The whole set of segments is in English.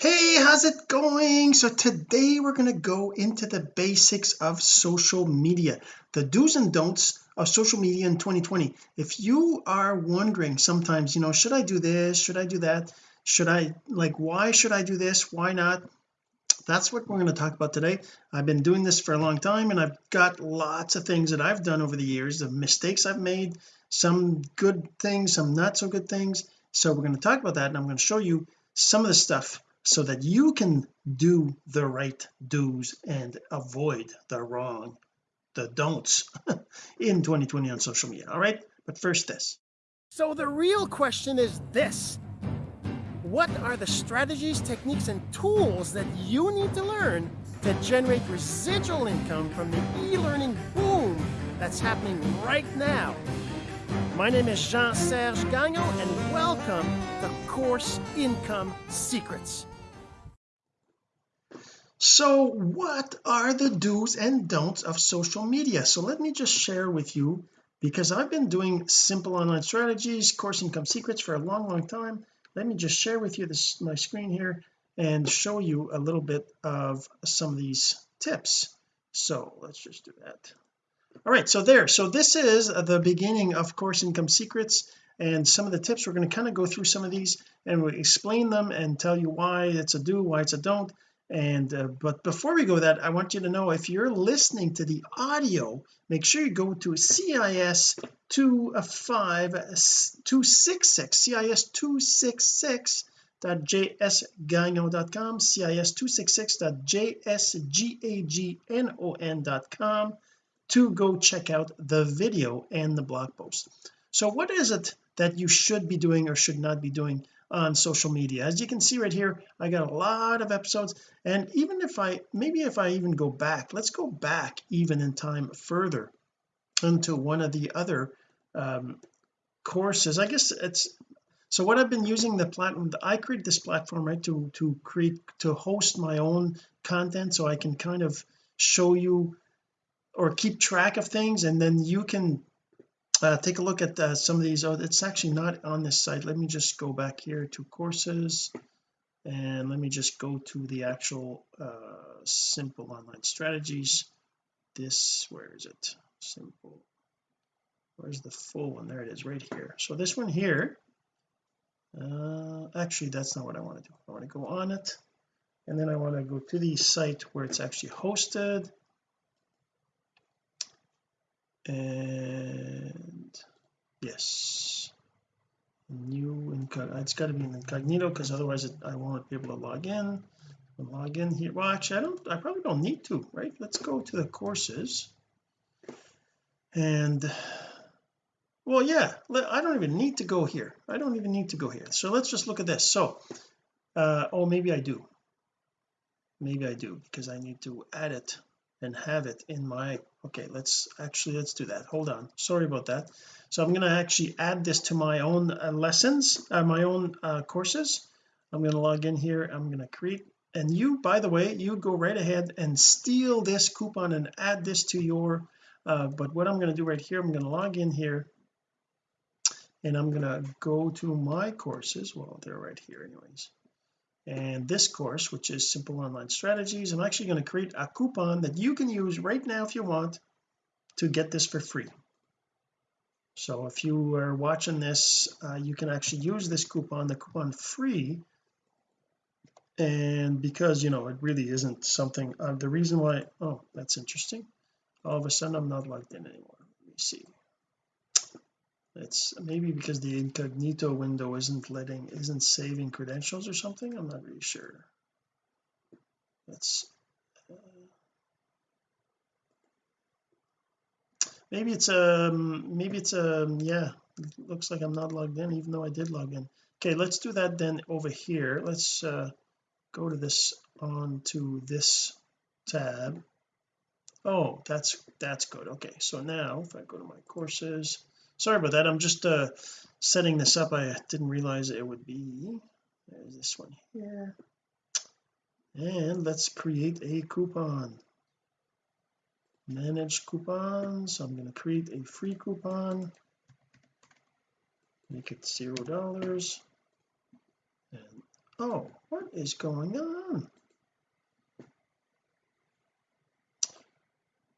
hey how's it going? So today we're going to go into the basics of social media the do's and don'ts of social media in 2020 if you are wondering sometimes you know should I do this? Should I do that? Should I like why should I do this? Why not? That's what we're going to talk about today. I've been doing this for a long time and I've got lots of things that I've done over the years the mistakes I've made some good things some not so good things. So we're going to talk about that and I'm going to show you some of the stuff so that you can do the right do's and avoid the wrong the don'ts in 2020 on social media all right? But first this. So the real question is this. What are the strategies techniques and tools that you need to learn to generate residual income from the e-learning boom that's happening right now? My name is Jean-Serge Gagnon and welcome to Course Income Secrets so what are the do's and don'ts of social media? So let me just share with you because I've been doing simple online strategies course income secrets for a long long time. Let me just share with you this my screen here and show you a little bit of some of these tips. So let's just do that. All right so there. So this is the beginning of course income secrets and some of the tips. We're going to kind of go through some of these and we explain them and tell you why it's a do why it's a don't and uh, but before we go that I want you to know if you're listening to the audio make sure you go to CIS 25266 CIS 266 .jsgagnon.com cis266.jsgagnon.com to go check out the video and the blog post. So what is it that you should be doing or should not be doing on social media. As you can see right here I got a lot of episodes. And even if I maybe if I even go back let's go back even in time further into one of the other um, courses. I guess it's so what I've been using the platform I create this platform right to to create to host my own content so I can kind of show you or keep track of things. And then you can uh, take a look at uh, some of these. Oh it's actually not on this site. Let me just go back here to courses and let me just go to the actual uh, simple online strategies. This where is it? Simple. Where's the full one? There it is right here. So this one here uh actually that's not what I want to do. I want to go on it and then I want to go to the site where it's actually hosted and yes. New incognito it's got to be an incognito because otherwise it, I won't be able to log in. Log in here. Well actually I don't I probably don't need to right? Let's go to the courses. And well yeah I don't even need to go here. I don't even need to go here. So let's just look at this. So uh oh maybe I do. Maybe I do because I need to add it and have it in my okay let's actually let's do that. Hold on. Sorry about that. So I'm going to actually add this to my own uh, lessons uh, my own uh, courses. I'm going to log in here. I'm going to create and you by the way you go right ahead and steal this coupon and add this to your uh, but what I'm going to do right here I'm going to log in here and I'm going to go to my courses. Well they're right here anyways and this course which is simple online strategies I'm actually going to create a coupon that you can use right now if you want to get this for free. So if you are watching this uh, you can actually use this coupon the coupon free. And because you know it really isn't something uh, the reason why oh that's interesting. All of a sudden I'm not logged in anymore. Let me see it's maybe because the incognito window isn't letting isn't saving credentials or something? I'm not really sure. Let's uh, maybe it's um maybe it's um yeah it looks like I'm not logged in even though I did log in. Okay let's do that then over here. Let's uh go to this on to this tab. Oh that's that's good. Okay so now if I go to my courses sorry about that. I'm just uh setting this up. I didn't realize it would be there's this one here. And let's create a coupon. Manage coupons. I'm going to create a free coupon. Make it zero dollars. And oh what is going on?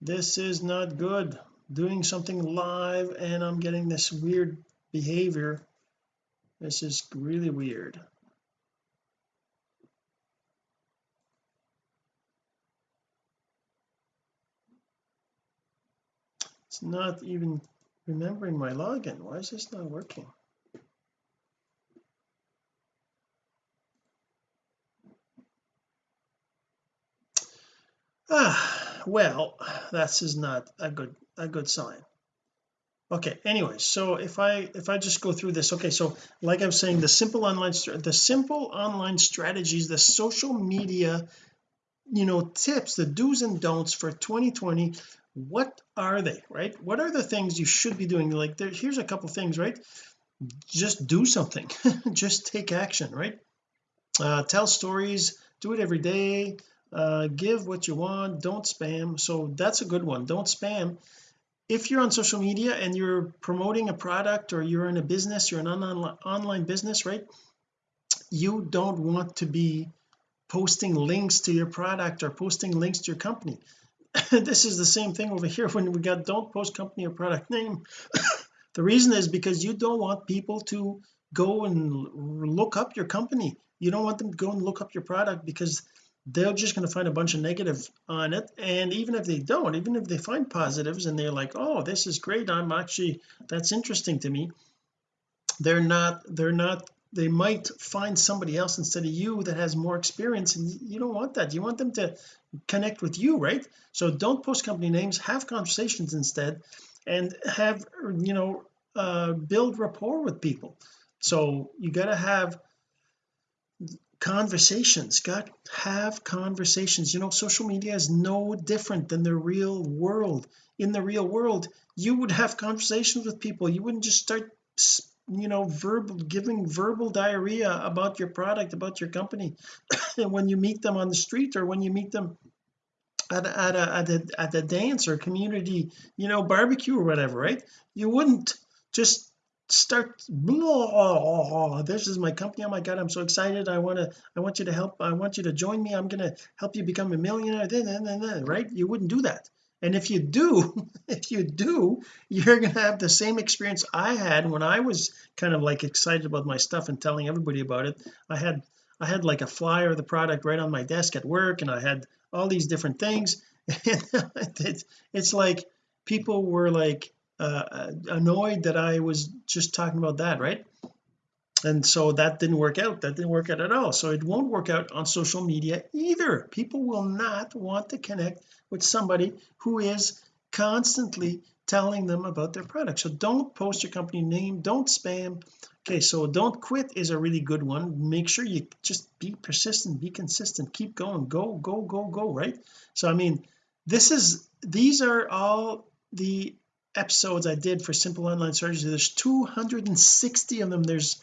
This is not good doing something live and I'm getting this weird behavior. This is really weird. It's not even remembering my login. Why is this not working? Ah well this is not a good a good sign. Okay anyway so if I if I just go through this okay so like I'm saying the simple online the simple online strategies the social media you know tips the do's and don'ts for 2020 what are they right? What are the things you should be doing? Like there here's a couple things right? Just do something just take action right? Uh, tell stories do it every day uh, give what you want don't spam. So that's a good one. Don't spam. If you're on social media and you're promoting a product or you're in a business you're an online online business right? You don't want to be posting links to your product or posting links to your company. This is the same thing over here. When we got don't post company or product name. The reason is because you don't want people to go and look up your company. You don't want them to go and look up your product because they're just going to find a bunch of negative on it and even if they don't even if they find positives and they're like oh this is great. I'm actually that's interesting to me they're not they're not they might find somebody else instead of you that has more experience and you don't want that. You want them to connect with you right? So don't post company names. Have conversations instead and have you know uh build rapport with people. So you got to have conversations. Got have conversations. You know social media is no different than the real world. In the real world you would have conversations with people. You wouldn't just start you know verbal giving verbal diarrhea about your product about your company and when you meet them on the street or when you meet them at at a, at a, at a dance or community you know barbecue or whatever right? You wouldn't just start blah, this is my company. Oh my god I'm so excited. I want to I want you to help I want you to join me. I'm to help you become a millionaire then, then, then, right? You wouldn't do that. And if you do if you do you're to have the same experience I had when I was kind of like excited about my stuff and telling everybody about it. I had I had like a flyer of the product right on my desk at work and I had all these different things. It's like people were like uh, annoyed that I was just talking about that right? And so that didn't work out. That didn't work out at all. So it won't work out on social media either. People will not want to connect with somebody who is constantly telling them about their product. So don't post your company name. Don't spam. Okay so don't quit is a really good one. Make sure you just be persistent be consistent. Keep going. Go go go go right? So I mean this is these are all the episodes I did for simple online strategy. There's 260 of them. There's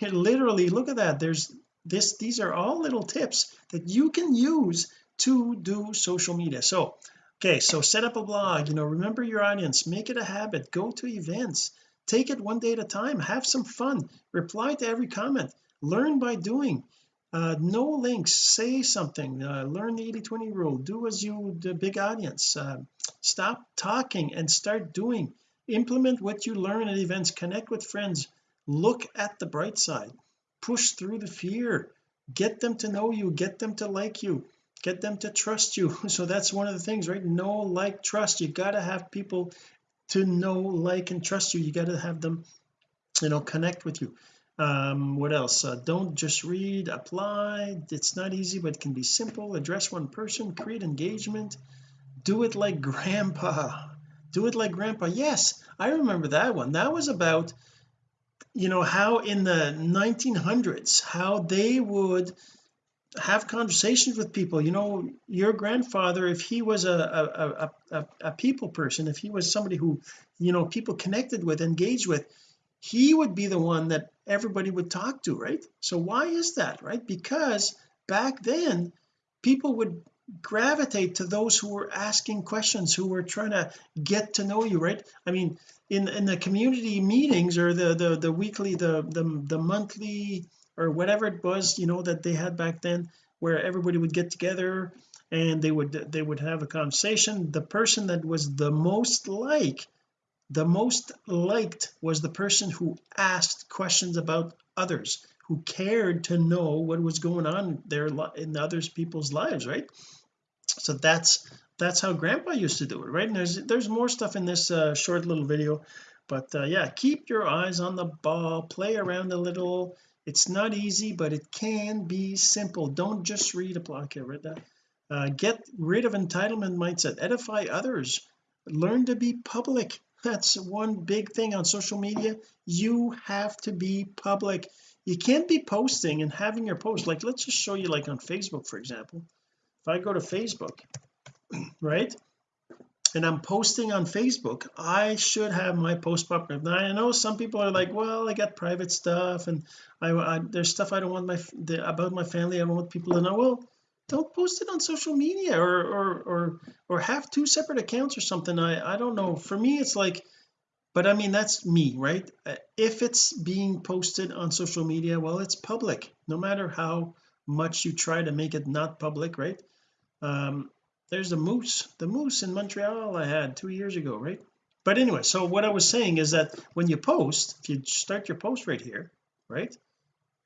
literally look at that. There's this these are all little tips that you can use to do social media. So okay so set up a blog you know remember your audience make it a habit go to events take it one day at a time have some fun reply to every comment learn by doing uh, no links. Say something. Uh, learn the 80 20 rule. Do as you the big audience. Uh, stop talking and start doing. Implement what you learn at events. Connect with friends. Look at the bright side. Push through the fear. Get them to know you. Get them to like you. Get them to trust you. So that's one of the things right? Know like trust. You got to have people to know like and trust you. You got to have them you know connect with you um what else? Uh, don't just read apply. It's not easy but it can be simple. Address one person create engagement. Do it like grandpa. Do it like grandpa. Yes I remember that one. That was about you know how in the 1900s how they would have conversations with people. You know your grandfather if he was a a, a, a, people person if he was somebody who you know people connected with engaged with he would be the one that everybody would talk to right? So why is that right? Because back then people would gravitate to those who were asking questions who were trying to get to know you right? I mean in in the community meetings or the the the weekly the the, the monthly or whatever it was you know that they had back then where everybody would get together and they would they would have a conversation. The person that was the most like the most liked was the person who asked questions about others who cared to know what was going on there in others people's lives right? So that's that's how grandpa used to do it right? And there's there's more stuff in this uh, short little video but uh, yeah keep your eyes on the ball play around a little. It's not easy but it can be simple. Don't just read a blog. Here that. Uh, get rid of entitlement mindset. Edify others. Learn to be public that's one big thing on social media. You have to be public. You can't be posting and having your post. Like let's just show you like on Facebook for example. If I go to Facebook right and I'm posting on Facebook I should have my post popular now I know some people are like well I got private stuff and I, I there's stuff I don't want my the, about my family. I don't want people to know. Well don't post it on social media or or or or have two separate accounts or something. I I don't know. For me it's like but I mean that's me right? Uh, if it's being posted on social media well it's public no matter how much you try to make it not public right? Um there's the moose the moose in Montreal I had two years ago right? But anyway so what I was saying is that when you post if you start your post right here right?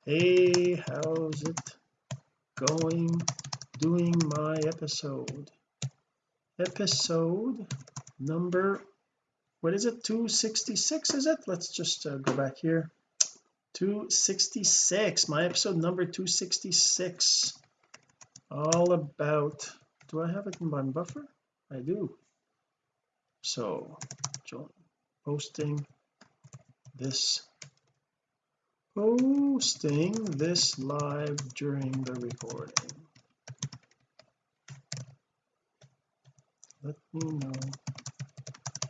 Hey how's it going doing my episode. Episode number what is it? 266 is it? Let's just uh, go back here. 266 my episode number 266 all about do I have it in my buffer? I do. So posting this posting this live during the recording let me know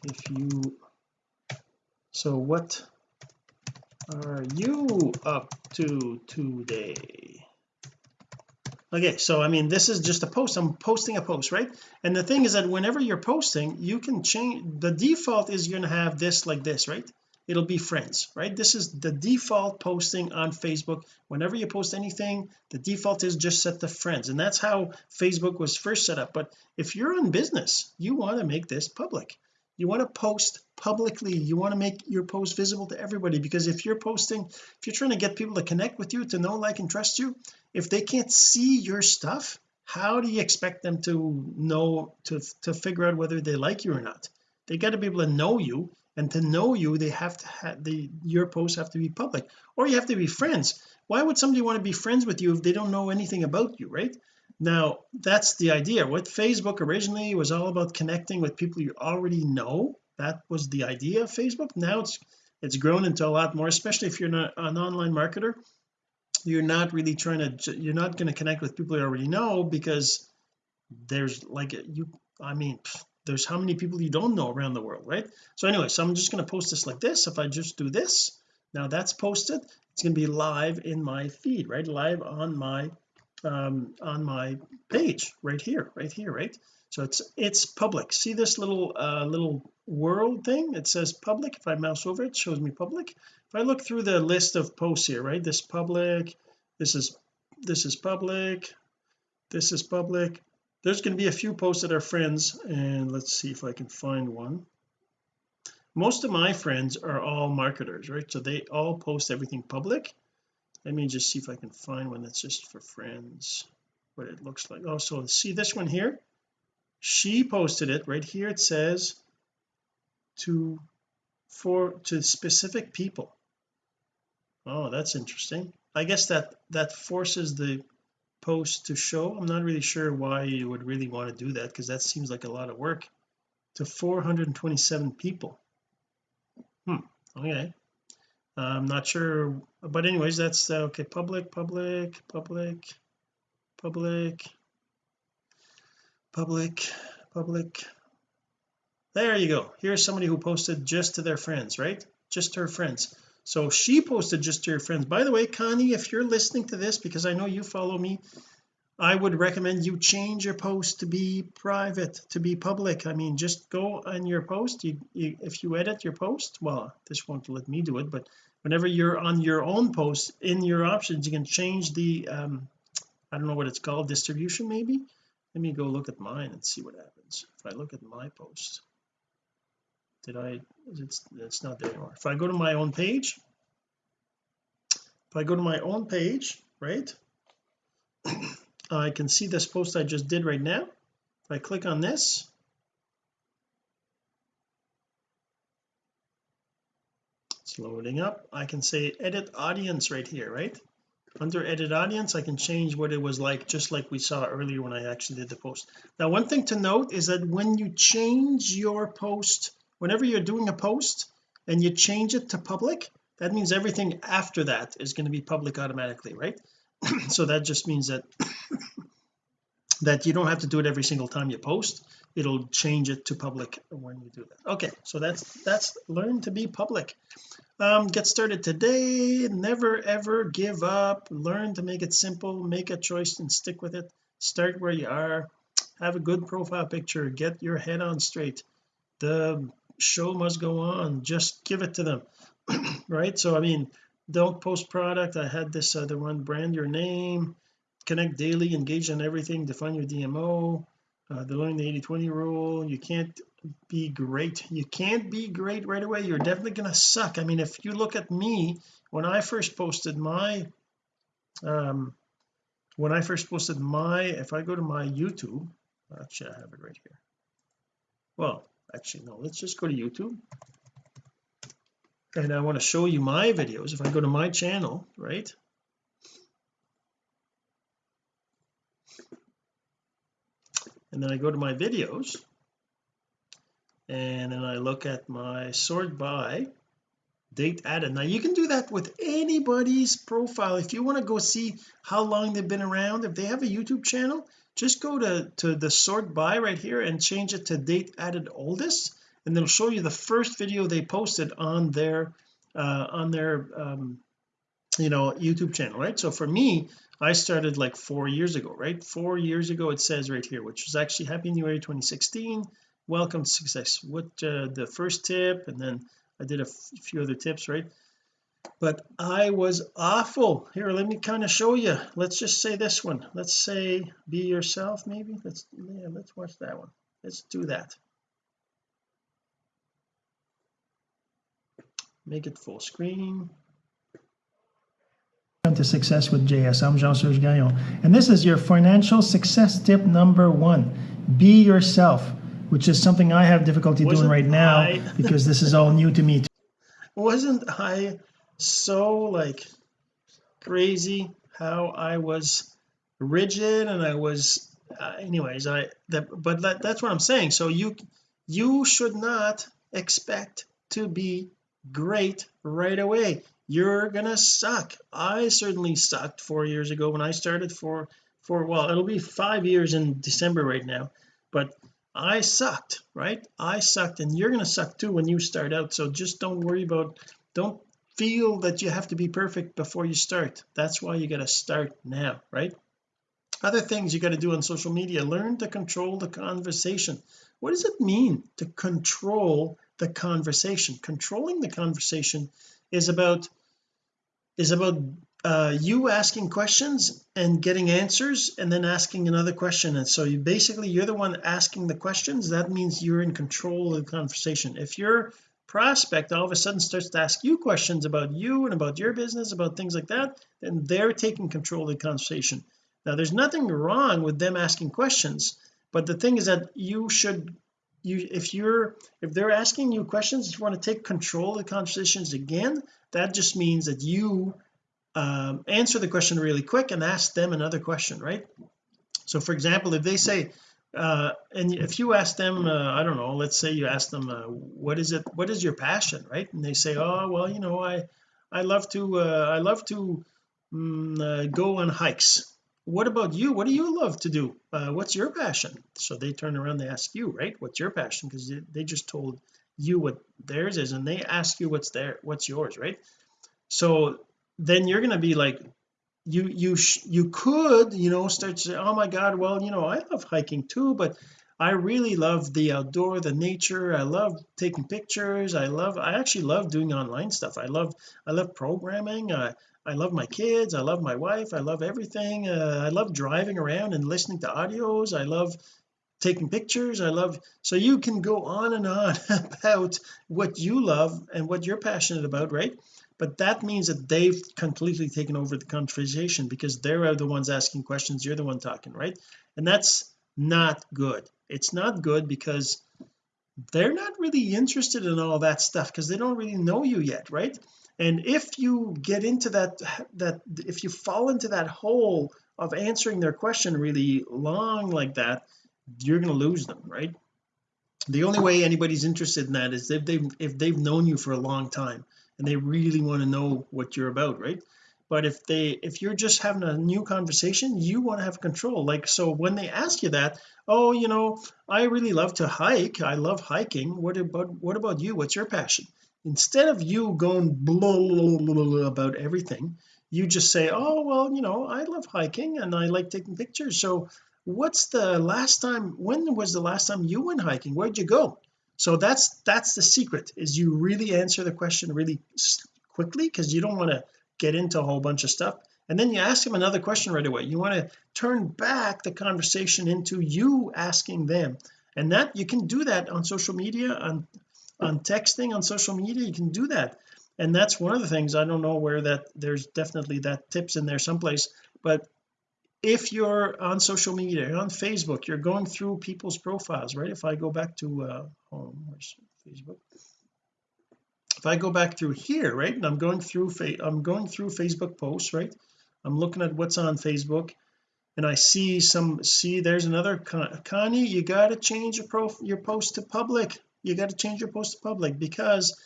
if you so what are you up to today? Okay so I mean this is just a post I'm posting a post right? And the thing is that whenever you're posting you can change the default is you're to have this like this right it'll be friends right? This is the default posting on Facebook. Whenever you post anything the default is just set to friends. And that's how Facebook was first set up. But if you're in business you want to make this public. You want to post publicly. You want to make your post visible to everybody. Because if you're posting if you're trying to get people to connect with you to know like and trust you if they can't see your stuff how do you expect them to know to to figure out whether they like you or not? They got to be able to know you and to know you they have to have the your posts have to be public or you have to be friends. Why would somebody want to be friends with you if they don't know anything about you right? Now that's the idea. What Facebook originally was all about connecting with people you already know that was the idea of Facebook. Now it's it's grown into a lot more especially if you're not an online marketer. You're not really trying to you're not going to connect with people you already know because there's like you I mean there's how many people you don't know around the world right? So anyway so I'm just going to post this like this. If I just do this now that's posted. It's going to be live in my feed right? Live on my um on my page right here right here right? So it's it's public. See this little uh little world thing? It says public. If I mouse over it, it shows me public. If I look through the list of posts here right? This public this is this is public this is public there's going to be a few posts that are friends and let's see if I can find one. Most of my friends are all marketers right? So they all post everything public. Let me just see if I can find one that's just for friends what it looks like. Oh so see this one here? She posted it right here. It says to for to specific people. Oh that's interesting. I guess that that forces the post to show I'm not really sure why you would really want to do that because that seems like a lot of work to 427 people. Hmm okay. I'm not sure but anyways that's uh, okay public public public public public public. There you go. Here's somebody who posted just to their friends right? Just to her friends so she posted just to her friends. By the way Connie if you're listening to this because I know you follow me I would recommend you change your post to be private to be public. I mean just go on your post. You, you if you edit your post well this won't let me do it but whenever you're on your own post in your options you can change the um I don't know what it's called distribution maybe? Let me go look at mine and see what happens if I look at my post did I it's it's not there anymore. If I go to my own page if I go to my own page right I can see this post I just did right now. If I click on this it's loading up. I can say edit audience right here right? Under edit audience I can change what it was like just like we saw earlier when I actually did the post. Now one thing to note is that when you change your post whenever you're doing a post and you change it to public that means everything after that is going to be public automatically right? So that just means that that you don't have to do it every single time you post. It'll change it to public when you do that. Okay so that's that's learn to be public. Um get started today. Never ever give up. Learn to make it simple. Make a choice and stick with it. Start where you are. Have a good profile picture. Get your head on straight. The show must go on. Just give it to them right? So I mean don't post product. I had this other one brand your name connect daily engage on everything define your DMO uh, the learning the 80 20 rule. You can't be great. You can't be great right away. You're definitely to suck. I mean if you look at me when I first posted my um when I first posted my if I go to my YouTube actually I have it right here. Well actually no let's just go to YouTube. And I want to show you my videos. If I go to my channel right? And then I go to my videos. And then I look at my sort by date added. Now you can do that with anybody's profile. If you want to go see how long they've been around if they have a YouTube channel just go to to the sort by right here and change it to date added oldest and it'll show you the first video they posted on their uh on their um you know YouTube channel right? So for me I started like four years ago right? Four years ago it says right here which was actually happy new year 2016 welcome to success. What uh, the first tip and then I did a few other tips right but I was awful here let me kind of show you let's just say this one let's say be yourself maybe let's yeah let's watch that one let's do that make it full screen to success with JS. I'm Jean-Serge Gagnon. And this is your financial success tip number one. Be yourself, which is something I have difficulty Wasn't doing right now I... because this is all new to me. Wasn't I so like crazy how I was rigid and I was uh, anyways I that but that, that's what I'm saying. So you you should not expect to be great right away. You're gonna suck. I certainly sucked four years ago when I started for for well it'll be five years in December right now but I sucked right? I sucked and you're gonna suck too when you start out. So just don't worry about don't feel that you have to be perfect before you start. That's why you got to start now right? Other things you got to do on social media learn to control the conversation. What does it mean to control the conversation? Controlling the conversation is about is about uh, you asking questions and getting answers and then asking another question. And so you basically you're the one asking the questions. That means you're in control of the conversation. If your prospect all of a sudden starts to ask you questions about you and about your business about things like that then they're taking control of the conversation. Now there's nothing wrong with them asking questions but the thing is that you should you if you're if they're asking you questions if you want to take control of the conversations again that just means that you um, answer the question really quick and ask them another question right? So for example if they say uh, and if you ask them uh, I don't know let's say you ask them uh, what is it what is your passion right? And they say oh well you know I I love to uh, I love to um, go on hikes. What about you? What do you love to do? Uh, what's your passion? So they turn around they ask you right? What's your passion? Because they, just told you what theirs is and they ask you what's there what's yours right? So then you're going to be like you you you could you know start to say oh my god well you know I love hiking too but I really love the outdoor the nature. I love taking pictures. I love I actually love doing online stuff. I love I love programming. Uh, I love my kids. I love my wife. I love everything. Uh, I love driving around and listening to audios. I love taking pictures. I love so you can go on and on about what you love and what you're passionate about right but that means that they've completely taken over the conversation because they're the ones asking questions you're the one talking right? And that's not good. It's not good because they're not really interested in all that stuff because they don't really know you yet right? And if you get into that that if you fall into that hole of answering their question really long like that you're going to lose them right? The only way anybody's interested in that is if they've if they've known you for a long time and they really want to know what you're about right? But if they if you're just having a new conversation you want to have control. Like so when they ask you that oh you know I really love to hike. I love hiking. What about what about you? What's your passion? Instead of you going blah, blah, blah, blah about everything you just say oh well you know I love hiking and I like taking pictures. So what's the last time when was the last time you went hiking? Where'd you go so that's that's the secret is you really answer the question really quickly because you don't want to get into a whole bunch of stuff. And then you ask them another question right away. You want to turn back the conversation into you asking them. And that you can do that on social media on on texting on social media you can do that. And that's one of the things I don't know where that there's definitely that tips in there someplace but if you're on social media on Facebook you're going through people's profiles right? If I go back to uh home where's Facebook? If I go back through here right and I'm going through I'm going through Facebook posts right? I'm looking at what's on Facebook and I see some see there's another Connie you got to change your pro your post to public. You got to change your post to public because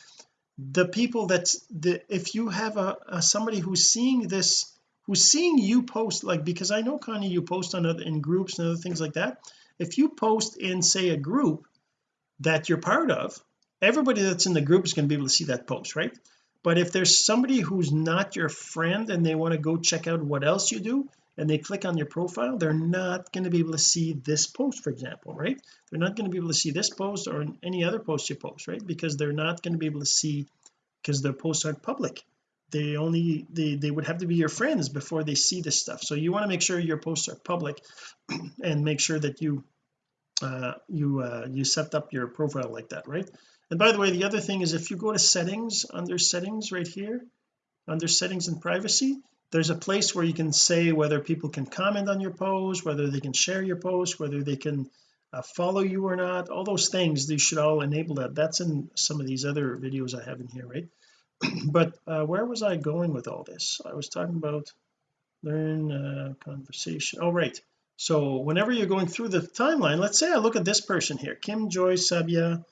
the people that's the if you have a, a somebody who's seeing this who's seeing you post like because I know Connie you post on other in groups and other things like that. If you post in say a group that you're part of everybody that's in the group is going to be able to see that post right? But if there's somebody who's not your friend and they want to go check out what else you do and they click on your profile they're not going to be able to see this post for example right? They're not going to be able to see this post or any other post you post right? Because they're not going to be able to see because their posts aren't public they only they they would have to be your friends before they see this stuff. So you want to make sure your posts are public and make sure that you uh you uh you set up your profile like that right? And by the way the other thing is if you go to settings under settings right here under settings and privacy there's a place where you can say whether people can comment on your post whether they can share your post whether they can uh, follow you or not all those things they should all enable that. That's in some of these other videos I have in here right but uh, where was I going with all this? I was talking about learn uh, conversation. Oh right. So whenever you're going through the timeline let's say I look at this person here Kim Joy Sabia.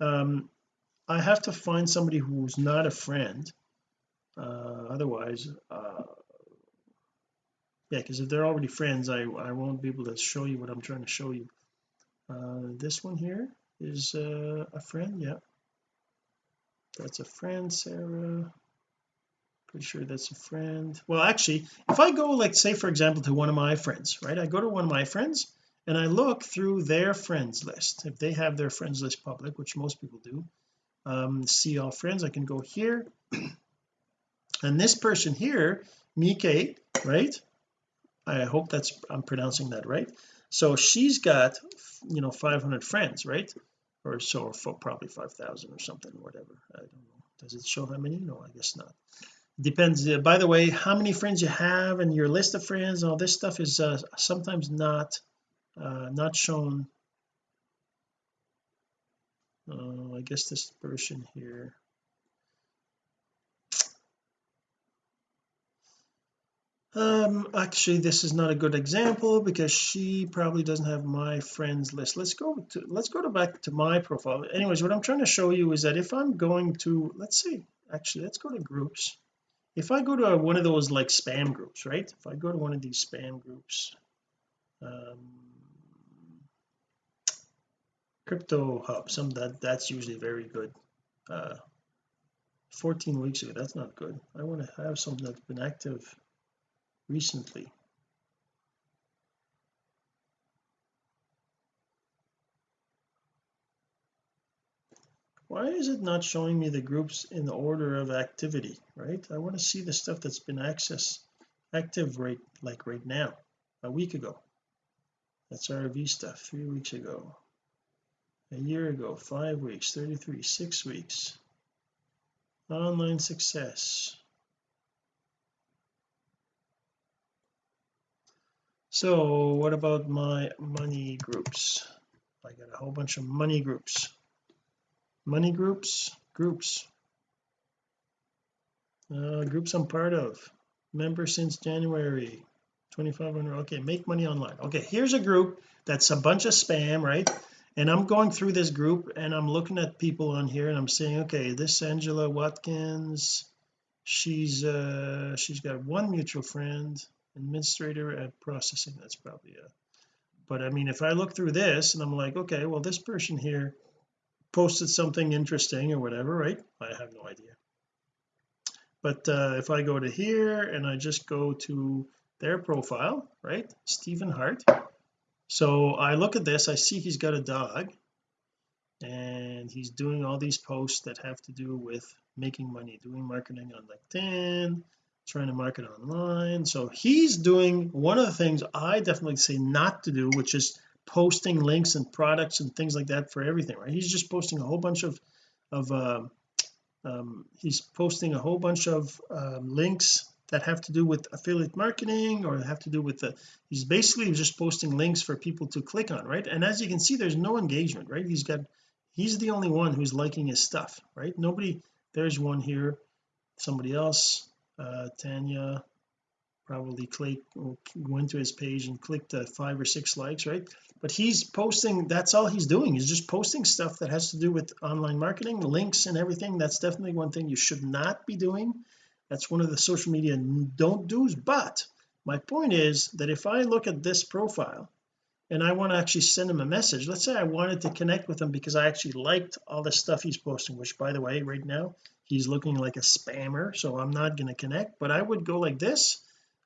Um I have to find somebody who's not a friend uh otherwise uh yeah because if they're already friends I I won't be able to show you what I'm trying to show you. Uh this one here is uh, a friend yeah that's a friend Sarah. Pretty sure that's a friend. Well actually if I go like say for example to one of my friends right I go to one of my friends and I look through their friends list. If they have their friends list public which most people do um, see all friends I can go here. And this person here Mike right? I hope that's I'm pronouncing that right. So she's got you know 500 friends right or so or probably 5,000 or something whatever. I don't know. Does it show how many? No I guess not. Depends uh, by the way how many friends you have and your list of friends all this stuff is uh, sometimes not uh, not shown. Uh, I guess this person here um actually this is not a good example because she probably doesn't have my friends list. Let's go to let's go to back to my profile. Anyways what I'm trying to show you is that if I'm going to let's see actually let's go to groups. If I go to one of those like spam groups right? If I go to one of these spam groups um crypto hub some that that's usually very good. Uh 14 weeks ago that's not good. I want to have something that's been active recently. Why is it not showing me the groups in the order of activity right? I want to see the stuff that's been accessed active right like right now a week ago. That's RV stuff three weeks ago. A year ago five weeks 33 six weeks. Online success. So what about my money groups? I got a whole bunch of money groups. Money groups? Groups. Uh, groups I'm part of. Member since January. 2500 okay make money online. Okay here's a group that's a bunch of spam right? And I'm going through this group and I'm looking at people on here and I'm saying okay this Angela Watkins she's uh she's got one mutual friend administrator at processing that's probably a but I mean if I look through this and I'm like okay well this person here posted something interesting or whatever right? I have no idea. But uh, if I go to here and I just go to their profile right? Stephen Hart. So I look at this I see he's got a dog and he's doing all these posts that have to do with making money doing marketing on LinkedIn trying to market online. So he's doing one of the things I definitely say not to do which is posting links and products and things like that for everything right? He's just posting a whole bunch of of uh, um, he's posting a whole bunch of um, links that have to do with affiliate marketing or have to do with the he's basically just posting links for people to click on right? And as you can see there's no engagement right? He's got he's the only one who's liking his stuff right? Nobody there's one here somebody else uh Tanya probably click went to his page and clicked uh, five or six likes right? But he's posting that's all he's doing he's just posting stuff that has to do with online marketing links and everything. That's definitely one thing you should not be doing. That's one of the social media don't do's but my point is that if I look at this profile and I want to actually send him a message let's say I wanted to connect with him because I actually liked all the stuff he's posting which by the way right now he's looking like a spammer so I'm not going to connect but I would go like this.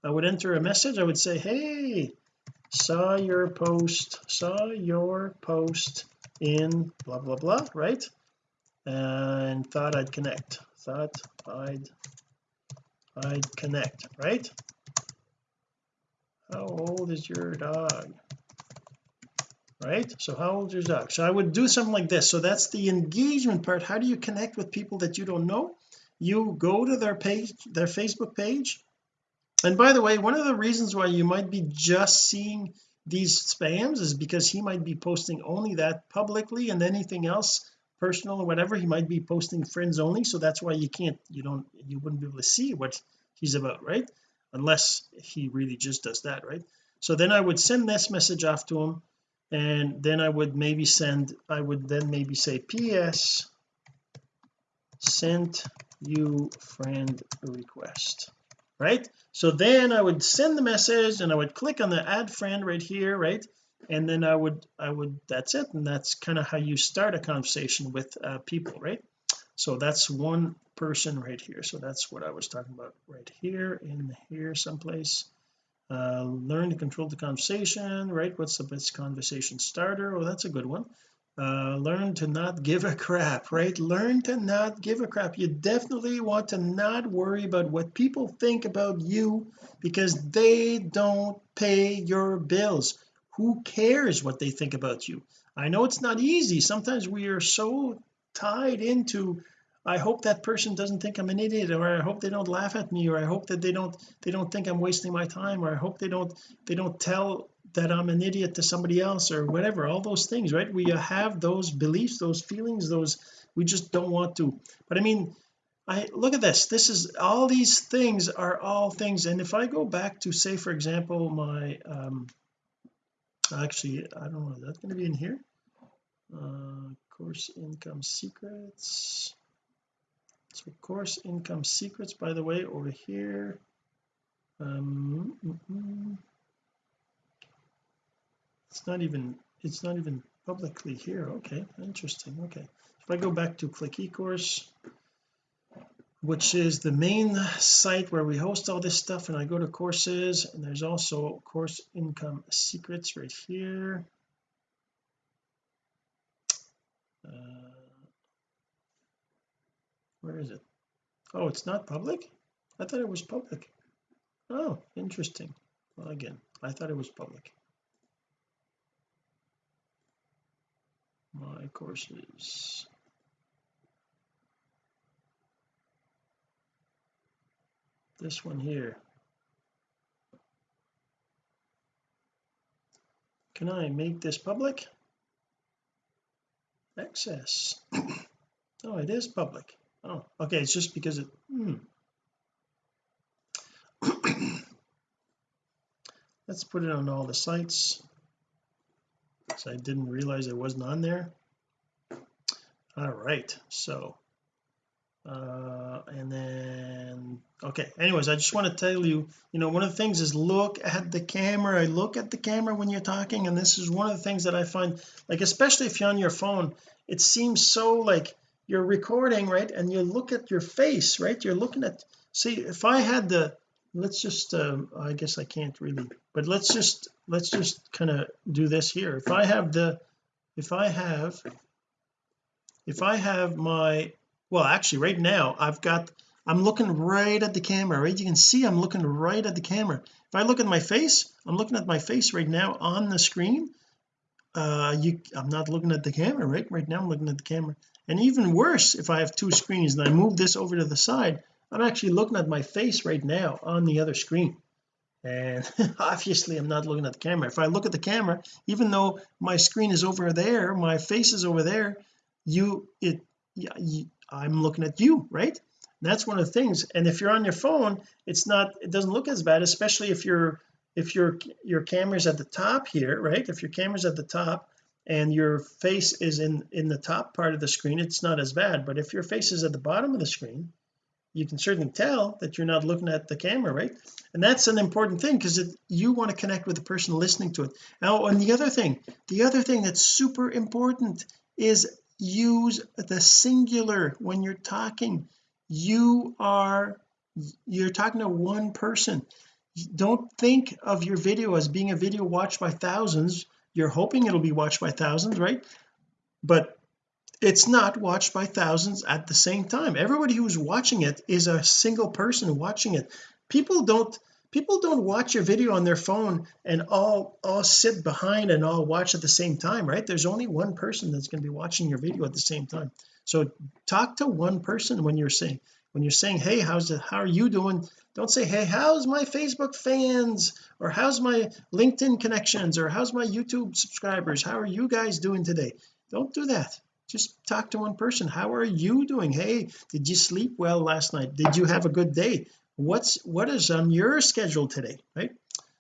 I would enter a message. I would say hey saw your post saw your post in blah blah blah right? And thought I'd connect. Thought I'd I'd connect right? How old is your dog right? So how old is your dog? So I would do something like this. So that's the engagement part. How do you connect with people that you don't know? You go to their page their Facebook page. And by the way one of the reasons why you might be just seeing these spams is because he might be posting only that publicly and anything else personal or whatever. He might be posting friends only. So that's why you can't you don't you wouldn't be able to see what he's about right? Unless he really just does that right? So then I would send this message off to him and then I would maybe send I would then maybe say PS sent you friend request right? So then I would send the message and I would click on the add friend right here right? And then I would I would that's it. And that's kind of how you start a conversation with uh, people right? So that's one person right here. So that's what I was talking about right here in here someplace uh, learn to control the conversation right? What's the best conversation starter? Oh that's a good one. Uh, learn to not give a crap right? Learn to not give a crap. You definitely want to not worry about what people think about you because they don't pay your bills. Who cares what they think about you? I know it's not easy. Sometimes we are so tied into I hope that person doesn't think I'm an idiot or I hope they don't laugh at me or I hope that they don't they don't think I'm wasting my time or I hope they don't they don't tell that I'm an idiot to somebody else or whatever. All those things right? We have those beliefs those feelings those we just don't want to. But I mean I look at this. This is all these things are all things. And if I go back to say for example my um actually I don't know is that going to be in here? Uh course income secrets so course income secrets by the way over here. Um mm, mm, it's not even it's not even publicly here. Okay interesting. Okay. If I go back to click ecourse which is the main site where we host all this stuff and I go to courses and there's also course income secrets right here where is it? Oh it's not public? I thought it was public. Oh interesting. Well again I thought it was public. My courses. This one here. Can I make this public? Access. Oh it is public oh okay it's just because it hmm. let's put it on all the sites. So I didn't realize it wasn't on there. All right so uh and then okay anyways I just want to tell you you know one of the things is look at the camera. I look at the camera when you're talking and this is one of the things that I find like especially if you're on your phone it seems so like you're recording right and you look at your face right? You're looking at see if I had the let's just um, I guess I can't really but let's just let's just kind of do this here. If I have the if I have if I have my well actually right now I've got I'm looking right at the camera right? You can see I'm looking right at the camera. If I look at my face I'm looking at my face right now on the screen. Uh you I'm not looking at the camera right? Right now I'm looking at the camera and even worse if I have two screens and I move this over to the side I'm actually looking at my face right now on the other screen. And obviously I'm not looking at the camera. If I look at the camera even though my screen is over there my face is over there you it you, I'm looking at you right? That's one of the things. And if you're on your phone it's not it doesn't look as bad especially if your if your your camera's at the top here right? If your camera's at the top and your face is in in the top part of the screen it's not as bad but if your face is at the bottom of the screen you can certainly tell that you're not looking at the camera right? And that's an important thing because you want to connect with the person listening to it. Now and the other thing the other thing that's super important is use the singular when you're talking. You are you're talking to one person. Don't think of your video as being a video watched by thousands you're hoping it'll be watched by thousands right? But it's not watched by thousands at the same time. Everybody who's watching it is a single person watching it. People don't people don't watch your video on their phone and all all sit behind and all watch at the same time right? There's only one person that's going to be watching your video at the same time. So talk to one person when you're saying when you're saying hey how's it how are you doing? Don't say hey how's my Facebook fans? Or how's my LinkedIn connections? Or how's my YouTube subscribers? How are you guys doing today? Don't do that. Just talk to one person. How are you doing? Hey did you sleep well last night? Did you have a good day? What's what is on your schedule today? Right?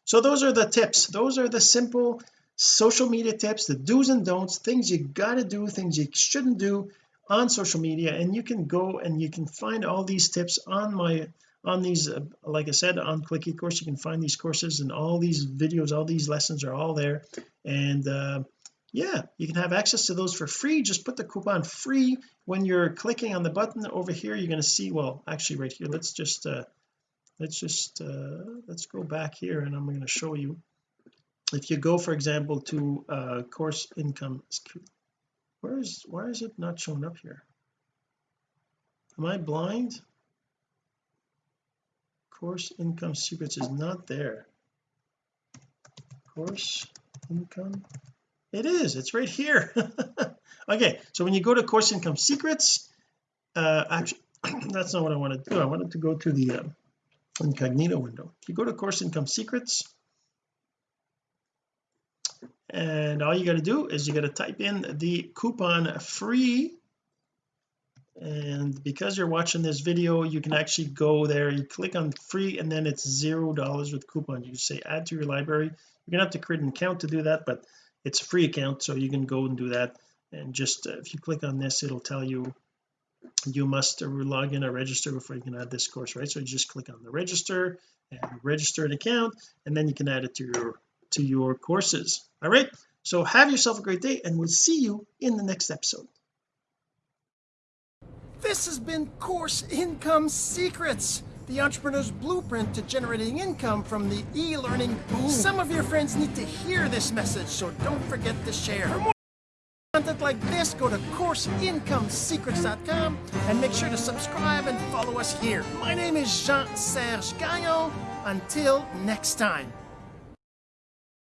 So those are the tips. Those are the simple social media tips the do's and don'ts things you got to do things you shouldn't do on social media and you can go and you can find all these tips on my on these uh, like I said on click eCourse you can find these courses and all these videos all these lessons are all there. And uh, yeah you can have access to those for free. Just put the coupon free when you're clicking on the button over here. You're going to see well actually right here let's just uh let's just uh let's go back here and I'm going to show you. If you go for example to uh course income where is why is it not showing up here? Am I blind? Course income secrets is not there. Course income? It is it's right here. Okay so when you go to course income secrets uh actually that's not what I want to do. I wanted to go to the uh, incognito window. If you go to course income secrets and all you got to do is you got to type in the coupon free. And because you're watching this video you can actually go there. You click on free and then it's zero dollars with coupon you say add to your library. You're gonna have to create an account to do that but it's a free account so you can go and do that. And just uh, if you click on this it'll tell you you must log in or register before you can add this course right? So you just click on the register and register an account and then you can add it to your to your courses all right so have yourself a great day and we'll see you in the next episode this has been course income secrets the entrepreneur's blueprint to generating income from the e-learning boom some of your friends need to hear this message so don't forget to share For more content like this, go to CourseIncomeSecrets.com and make sure to subscribe and follow us here. My name is Jean Serge Gagnon. Until next time.